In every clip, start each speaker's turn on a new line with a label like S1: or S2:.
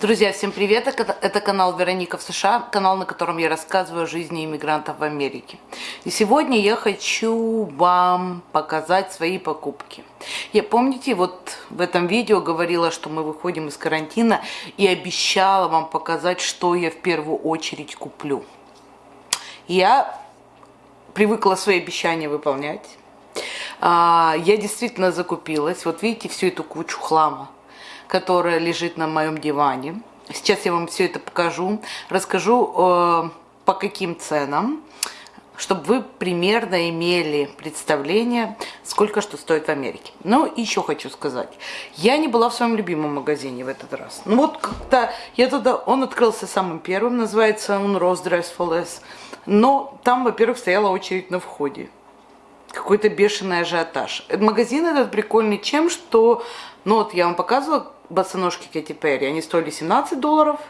S1: Друзья, всем привет! Это канал Вероника в США, канал, на котором я рассказываю о жизни иммигрантов в Америке. И сегодня я хочу вам показать свои покупки. Я, помните, вот в этом видео говорила, что мы выходим из карантина и обещала вам показать, что я в первую очередь куплю. Я привыкла свои обещания выполнять. А, я действительно закупилась. Вот видите всю эту кучу хлама которая лежит на моем диване. Сейчас я вам все это покажу, расскажу э, по каким ценам, чтобы вы примерно имели представление, сколько что стоит в Америке. Ну, еще хочу сказать, я не была в своем любимом магазине в этот раз. Ну вот как-то я туда, он открылся самым первым, называется он Rose Dress for Less. Но там, во-первых, стояла очередь на входе какой-то бешеный ажиотаж. Магазин этот прикольный чем, что, ну вот я вам показывала босоножки Кэти Перри, они стоили 17 долларов,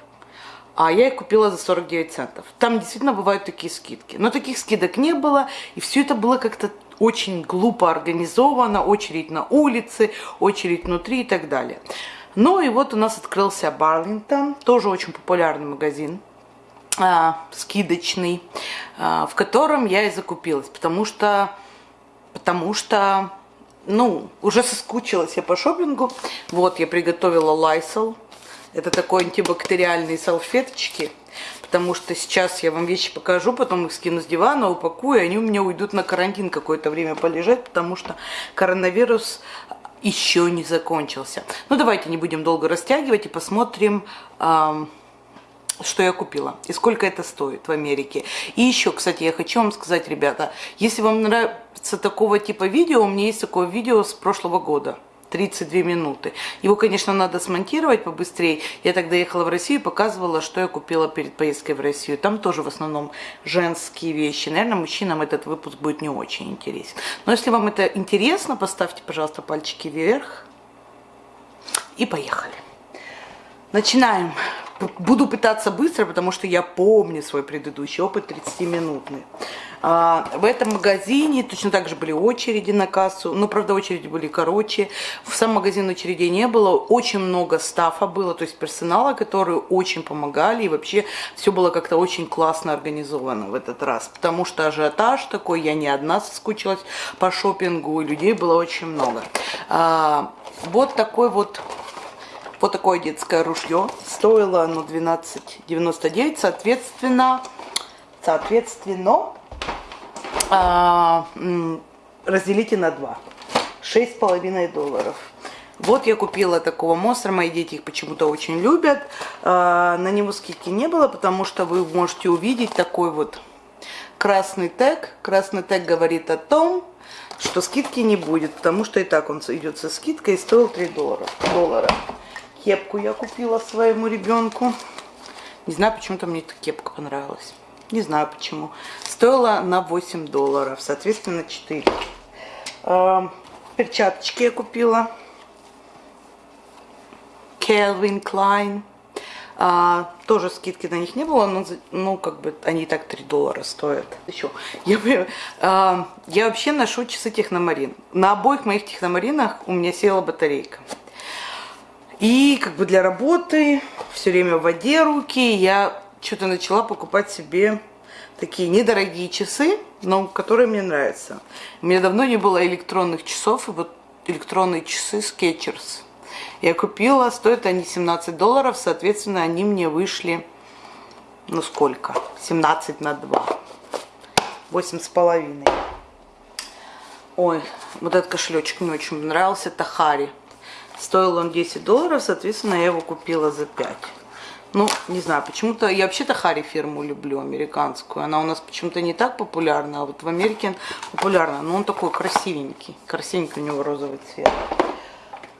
S1: а я их купила за 49 центов. Там действительно бывают такие скидки. Но таких скидок не было, и все это было как-то очень глупо организовано, очередь на улице, очередь внутри и так далее. Ну и вот у нас открылся Барлингтон, тоже очень популярный магазин, а, скидочный, а, в котором я и закупилась, потому что, потому что ну, уже соскучилась я по шопингу. Вот, я приготовила Lysol. Это такой антибактериальные салфеточки. Потому что сейчас я вам вещи покажу, потом их скину с дивана, упакую, и они у меня уйдут на карантин какое-то время полежать, потому что коронавирус еще не закончился. Ну, давайте не будем долго растягивать и посмотрим... Эм, что я купила и сколько это стоит в Америке. И еще, кстати, я хочу вам сказать, ребята, если вам нравится такого типа видео, у меня есть такое видео с прошлого года. 32 минуты. Его, конечно, надо смонтировать побыстрее. Я тогда ехала в Россию и показывала, что я купила перед поездкой в Россию. Там тоже в основном женские вещи. Наверное, мужчинам этот выпуск будет не очень интересен. Но если вам это интересно, поставьте, пожалуйста, пальчики вверх. И поехали. Начинаем. Буду пытаться быстро, потому что я помню свой предыдущий опыт 30-минутный. А, в этом магазине точно так же были очереди на кассу, но, правда, очереди были короче. В сам магазин очередей не было, очень много стафа было, то есть персонала, которые очень помогали, и вообще все было как-то очень классно организовано в этот раз, потому что ажиотаж такой, я не одна соскучилась по шопингу, людей было очень много. А, вот такой вот вот такое детское ружье. Стоило оно 12,99. Соответственно, соответственно, а, разделите на 2. 6,5 долларов. Вот я купила такого монстра, мои дети их почему-то очень любят. А, на него скидки не было, потому что вы можете увидеть такой вот красный тег. Красный тег говорит о том, что скидки не будет, потому что и так он идет со скидкой и стоил 3 доллара. доллара. Кепку я купила своему ребенку. Не знаю, почему-то мне эта кепка понравилась. Не знаю почему. Стоила на 8 долларов, соответственно 4. Э, перчаточки я купила. Calvin Klein. А, тоже скидки на них не было, но ну, как бы они и так 3 доллара стоят. Еще. Я, а, я вообще ношу часы техномарин. На обоих моих техномаринах у меня села батарейка. И как бы для работы, все время в воде руки, я что-то начала покупать себе такие недорогие часы, но которые мне нравятся. У меня давно не было электронных часов, и вот электронные часы Skechers. Я купила, стоят они 17 долларов, соответственно, они мне вышли, ну сколько? 17 на 2. 8 с половиной. Ой, вот этот кошелечек мне очень нравился, это Хари. Стоил он 10 долларов, соответственно, я его купила за 5. Ну, не знаю, почему-то, я вообще-то Хари фирму люблю, американскую. Она у нас почему-то не так популярна, а вот в Америке популярна. Но он такой красивенький, красивенький у него розовый цвет.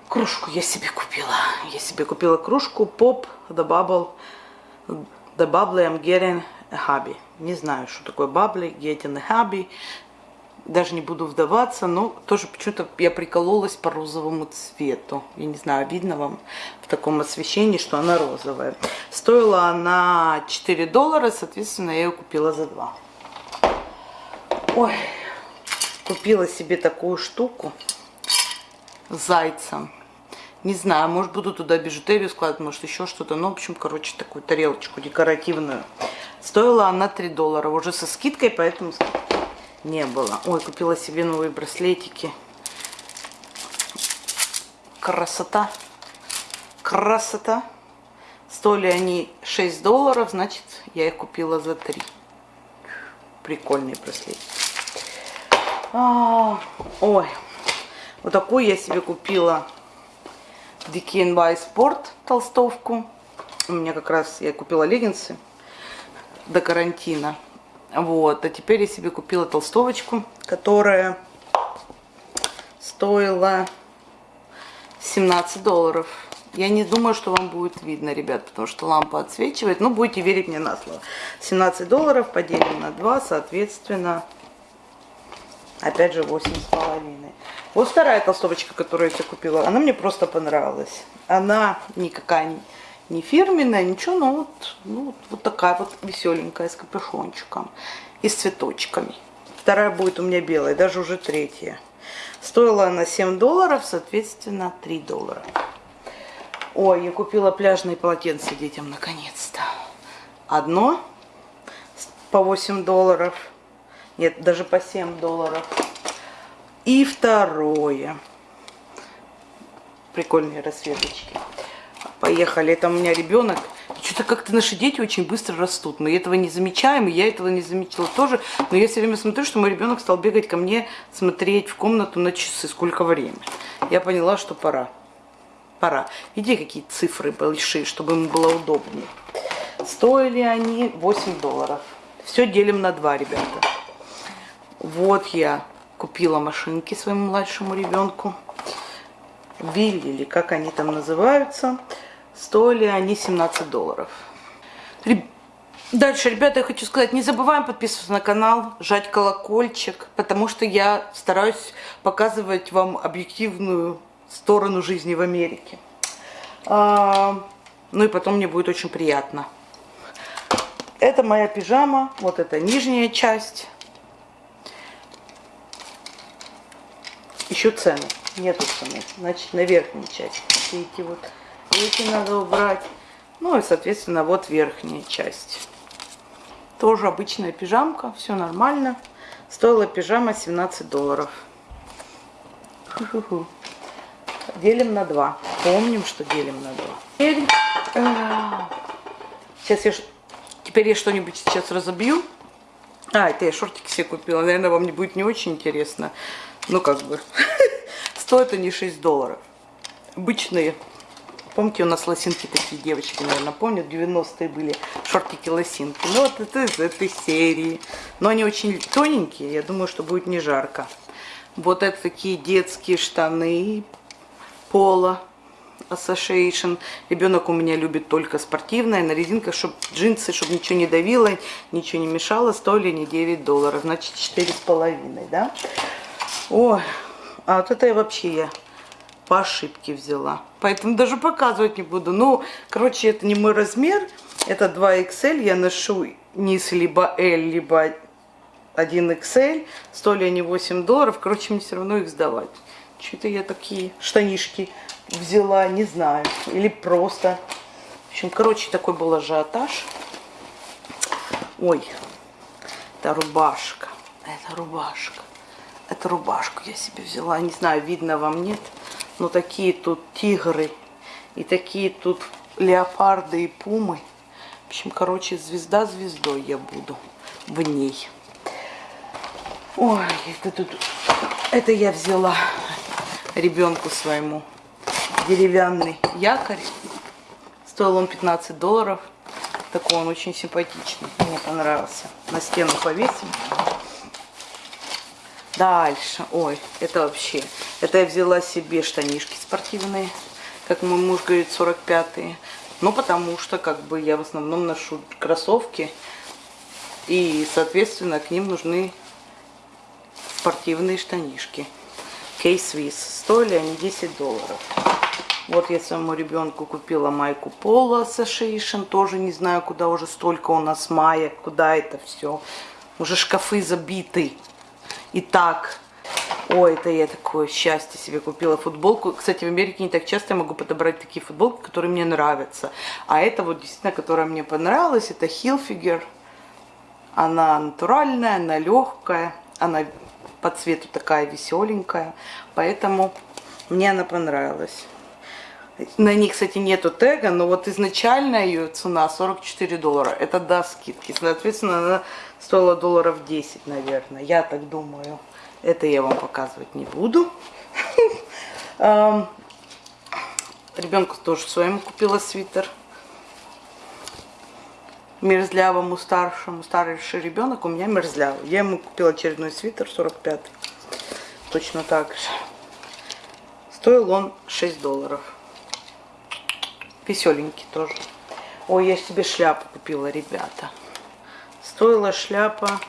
S1: Кружку я себе купила. Я себе купила кружку Pop The Bubble, The Bubble I'm Getting a Hobby. Не знаю, что такое Bubble, Getting a Hobby даже не буду вдаваться, но тоже почему-то я прикололась по розовому цвету. Я не знаю, видно вам в таком освещении, что она розовая. Стоила она 4 доллара, соответственно, я ее купила за 2. Ой, купила себе такую штуку с зайцем. Не знаю, может буду туда бижутерию складывать, может еще что-то. Ну, в общем, короче, такую тарелочку декоративную. Стоила она 3 доллара. Уже со скидкой, поэтому не было. Ой, купила себе новые браслетики. Красота. Красота. Стоили они 6 долларов, значит, я их купила за 3. Прикольные браслетики. А, ой, вот такую я себе купила DKNY Sport толстовку. У меня как раз, я купила леггинсы до карантина. Вот, а теперь я себе купила толстовочку, которая стоила 17 долларов. Я не думаю, что вам будет видно, ребят, потому что лампа отсвечивает. Но будете верить мне на слово. 17 долларов поделим на 2, соответственно, опять же 8,5. Вот вторая толстовочка, которую я себе купила, она мне просто понравилась. Она никакая не, не фирменная, ничего, но вот, ну, вот такая вот веселенькая, с капюшончиком и с цветочками. Вторая будет у меня белая, даже уже третья. Стоила она 7 долларов, соответственно, 3 доллара. Ой, я купила пляжные полотенца детям наконец-то. Одно по 8 долларов. Нет, даже по 7 долларов. И второе. Прикольные расцветочки. Поехали. Это у меня ребенок. Что-то как-то наши дети очень быстро растут. Мы этого не замечаем, и я этого не замечала тоже. Но я все время смотрю, что мой ребенок стал бегать ко мне, смотреть в комнату на часы, сколько времени. Я поняла, что пора. Пора. Иди какие цифры большие, чтобы ему было удобнее. Стоили они 8 долларов. Все делим на 2, ребята. Вот я купила машинки своему младшему ребенку. Вилли, или как они там называются. Стоили они 17 долларов. Дальше, ребята, я хочу сказать, не забываем подписываться на канал, жать колокольчик, потому что я стараюсь показывать вам объективную сторону жизни в Америке. А, ну и потом мне будет очень приятно. Это моя пижама, вот это нижняя часть. Еще цены. Нету цены. Значит, на верхней части. Эти вот эти надо убрать. Ну и, соответственно, вот верхняя часть. Тоже обычная пижамка. Все нормально. Стоила пижама 17 долларов. Делим на 2. Помним, что делим на 2. Теперь, э, сейчас я... Теперь я что-нибудь сейчас разобью. А, это я шортики себе купила. Наверное, вам не будет не очень интересно. Ну, как бы. Стоят они 6 долларов. Обычные. Помните, у нас лосинки такие девочки, наверное, помнят, 90-е были шортики-лосинки. Ну, вот это из этой серии. Но они очень тоненькие, я думаю, что будет не жарко. Вот это такие детские штаны Пола Association. Ребенок у меня любит только спортивное, на резинках, чтобы джинсы, чтобы ничего не давило, ничего не мешало. Стоили не 9 долларов, значит 4,5, да? Ой, а вот это я вообще я по ошибке взяла. Поэтому даже показывать не буду. Ну, короче, это не мой размер. Это 2XL. Я ношу низ либо L, либо 1XL. Стоили они 8 долларов. Короче, мне все равно их сдавать. Что-то я такие штанишки взяла, не знаю. Или просто. В общем, короче, такой был ажиотаж. Ой, это рубашка. Это рубашка. Это рубашку я себе взяла. Не знаю, видно вам, нет. Но такие тут тигры. И такие тут леопарды и пумы. В общем, короче, звезда звездой я буду в ней. Ой, это тут... Это я взяла ребенку своему деревянный якорь. Стоил он 15 долларов. Такой он очень симпатичный. Мне понравился. На стену повесим. Дальше. Ой, это вообще. Это я взяла себе штанишки спортивные. Как мой муж говорит, 45-е. Ну, потому что, как бы, я в основном ношу кроссовки. И, соответственно, к ним нужны спортивные штанишки. K-Swiss. Стоили они 10 долларов. Вот я своему ребенку купила майку Пола Association. Тоже не знаю, куда уже столько у нас маек. Куда это все. Уже шкафы забиты. Итак, Ой, это я такое счастье себе купила футболку. Кстати, в Америке не так часто я могу подобрать такие футболки, которые мне нравятся. А это вот действительно, которая мне понравилась, это Hilfiger. Она натуральная, она легкая, она по цвету такая веселенькая. Поэтому мне она понравилась. На ней, кстати, нету тега, но вот изначально ее цена 44 доллара. Это до скидки. Соответственно, она стоила долларов 10, наверное. Я так думаю. Это я вам показывать не буду. Ребенку тоже своему купила свитер. Мерзлявому старшему. Старший ребенок у меня мерзлявый. Я ему купила очередной свитер 45 Точно так же. Стоил он 6 долларов. Веселенький тоже. Ой, я себе шляпу купила, ребята. Стоила шляпа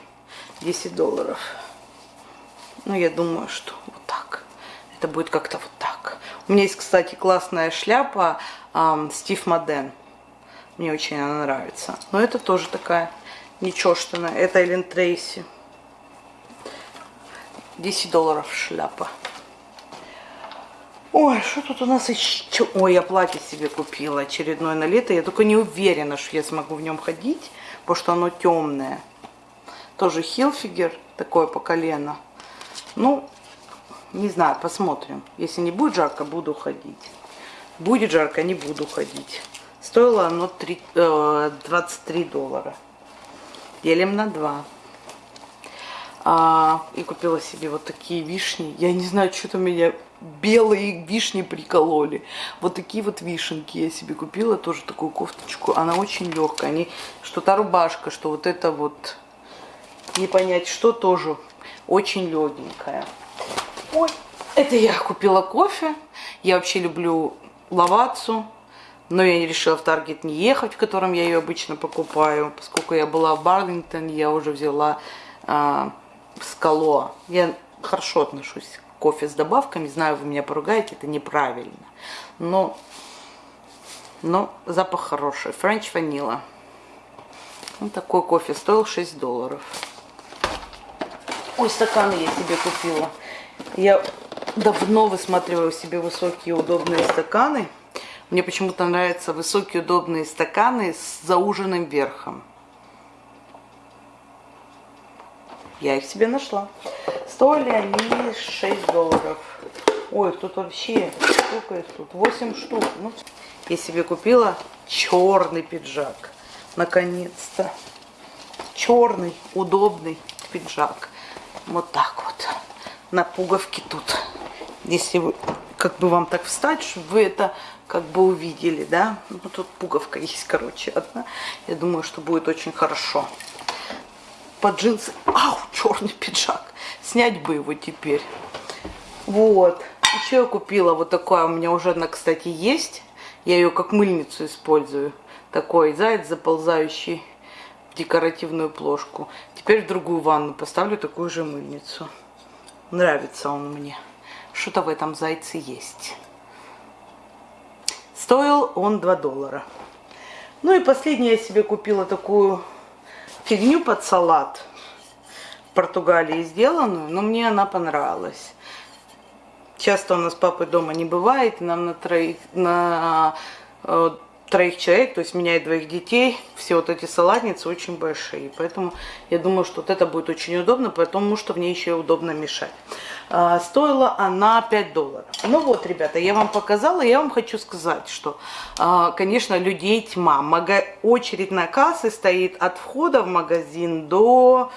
S1: 10 долларов. Ну, я думаю, что вот так. Это будет как-то вот так. У меня есть, кстати, классная шляпа Стив Моден. Мне очень она нравится. Но это тоже такая нечештанная. Это Эллен Трейси. 10 долларов шляпа. Ой, что тут у нас еще? Ой, я платье себе купила очередное на лето. Я только не уверена, что я смогу в нем ходить, потому что оно темное. Тоже Хилфигер, такое по колено. Ну, не знаю, посмотрим. Если не будет жарко, буду ходить. Будет жарко, не буду ходить. Стоило оно 3, э, 23 доллара. Делим на 2. А, и купила себе вот такие вишни. Я не знаю, что-то меня белые вишни прикололи. Вот такие вот вишенки я себе купила. Тоже такую кофточку. Она очень легкая. Они, что то рубашка, что вот это вот, не понять, что тоже очень легенькая. Ой, это я купила кофе. Я вообще люблю лавацу. Но я решила в Таргет не ехать, в котором я ее обычно покупаю. Поскольку я была в Барлингтон, я уже взяла а, скало. Я хорошо отношусь кофе с добавками. Знаю, вы меня поругаете, это неправильно. Но, но запах хороший. Френч ванила. Вот такой кофе стоил 6 долларов. Ой, стаканы я себе купила. Я давно высматриваю себе высокие удобные стаканы. Мне почему-то нравятся высокие удобные стаканы с зауженным верхом. Я их себе нашла. Стоили они 6 долларов. Ой, тут вообще сколько их тут? 8 штук. Ну, я себе купила черный пиджак. Наконец-то. Черный, удобный пиджак. Вот так вот. На пуговке тут. Если вы, как бы вам так встать, чтобы вы это как бы увидели, да. Ну, тут пуговка есть, короче, одна. Я думаю, что будет очень хорошо. Под джинсы. Ау, черный пиджак. Снять бы его теперь. Вот. Еще я купила вот такое. У меня уже одна, кстати, есть. Я ее как мыльницу использую. Такой заяц заползающий в декоративную плошку. Теперь в другую ванну поставлю такую же мыльницу. Нравится он мне. Что-то в этом зайце есть. Стоил он 2 доллара. Ну и последнее я себе купила такую фигню под салат. Португалии сделанную, но мне она понравилась. Часто у нас папы дома не бывает, нам на троих, на э, троих человек, то есть меня и двоих детей, все вот эти салатницы очень большие. Поэтому я думаю, что вот это будет очень удобно, потому что ней еще удобно мешать. А, стоила она 5 долларов. Ну вот, ребята, я вам показала, я вам хочу сказать, что, а, конечно, людей тьма. Мага... Очередь на кассы стоит от входа в магазин до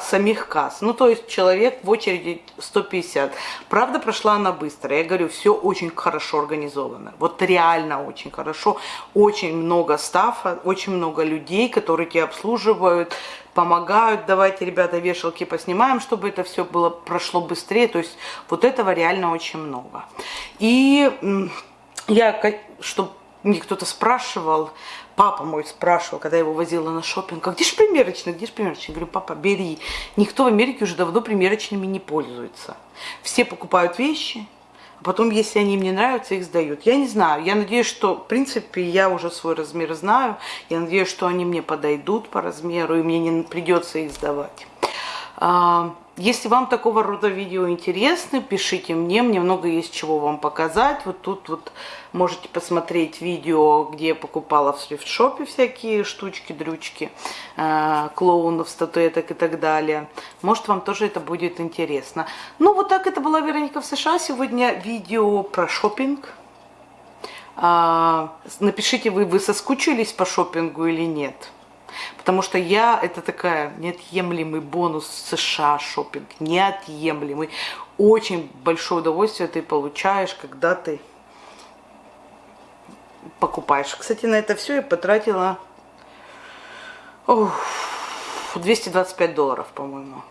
S1: самих касс. Ну, то есть человек в очереди 150. Правда, прошла она быстро. Я говорю, все очень хорошо организовано. Вот реально очень хорошо. Очень много стафа, очень много людей, которые тебя обслуживают, помогают. Давайте, ребята, вешалки поснимаем, чтобы это все было прошло быстрее. То есть вот этого реально очень много. И я, чтобы мне кто-то спрашивал, папа мой спрашивал, когда я его возила на шопинг, а где же примерочный, где же примерочный? Я говорю, папа, бери. Никто в Америке уже давно примерочными не пользуется. Все покупают вещи, а потом, если они им не нравятся, их сдают. Я не знаю, я надеюсь, что, в принципе, я уже свой размер знаю. Я надеюсь, что они мне подойдут по размеру, и мне не придется их сдавать. Если вам такого рода видео интересны, пишите мне, мне много есть чего вам показать. Вот тут вот можете посмотреть видео, где я покупала в срифтшопе всякие штучки, дрючки, э, клоунов, статуэток и так далее. Может вам тоже это будет интересно. Ну вот так это была Вероника в США. Сегодня видео про шопинг. Э, напишите, вы, вы соскучились по шопингу или нет. Потому что я, это такая неотъемлемый бонус США шопинг, неотъемлемый. Очень большое удовольствие ты получаешь, когда ты покупаешь. Кстати, на это все я потратила ох, 225 долларов, по-моему.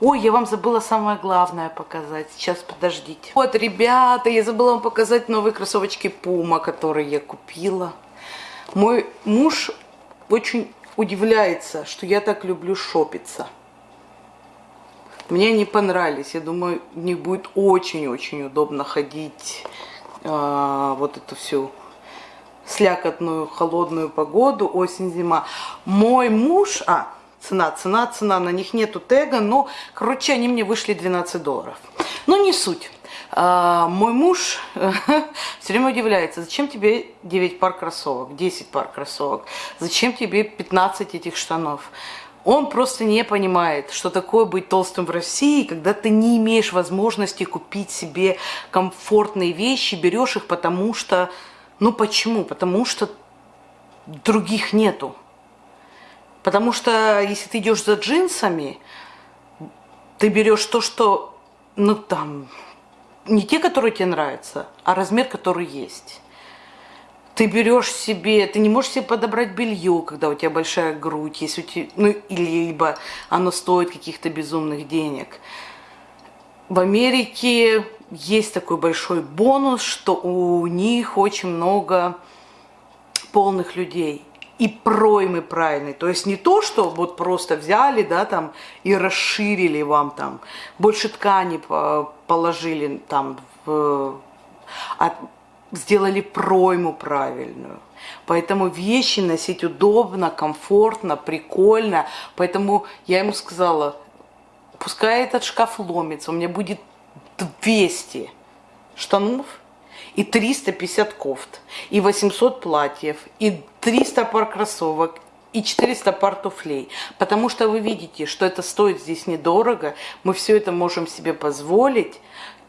S1: Ой, я вам забыла самое главное показать. Сейчас, подождите. Вот, ребята, я забыла вам показать новые кроссовочки Puma, которые я купила. Мой муж очень удивляется, что я так люблю шопиться. Мне они понравились. Я думаю, мне будет очень-очень удобно ходить э, вот эту всю слякотную холодную погоду, осень-зима. Мой муж, а, цена, цена, цена, на них нету тега, но, короче, они мне вышли 12 долларов. Но не суть. А, мой муж все время удивляется, зачем тебе 9 пар кроссовок, 10 пар кроссовок, зачем тебе 15 этих штанов. Он просто не понимает, что такое быть толстым в России, когда ты не имеешь возможности купить себе комфортные вещи, берешь их потому что... Ну почему? Потому что других нету. Потому что если ты идешь за джинсами, ты берешь то, что, ну там, не те, которые тебе нравятся, а размер, который есть. Ты берешь себе, ты не можешь себе подобрать белье, когда у тебя большая грудь, если у тебя, ну, или либо оно стоит каких-то безумных денег. В Америке есть такой большой бонус, что у них очень много полных людей и проймы правильные. То есть не то, что вот просто взяли, да, там, и расширили вам там, больше ткани положили там, в, а сделали пройму правильную. Поэтому вещи носить удобно, комфортно, прикольно. Поэтому я ему сказала, пускай этот шкаф ломится, у меня будет 200 штанов, и 350 кофт, и 800 платьев, и 300 пар кроссовок, и 400 пар туфлей. Потому что вы видите, что это стоит здесь недорого, мы все это можем себе позволить,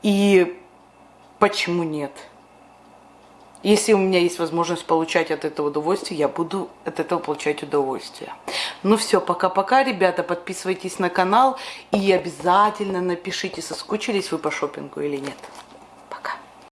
S1: и почему нет? Если у меня есть возможность получать от этого удовольствие, я буду от этого получать удовольствие. Ну все, пока-пока, ребята. Подписывайтесь на канал и обязательно напишите, соскучились вы по шопингу или нет.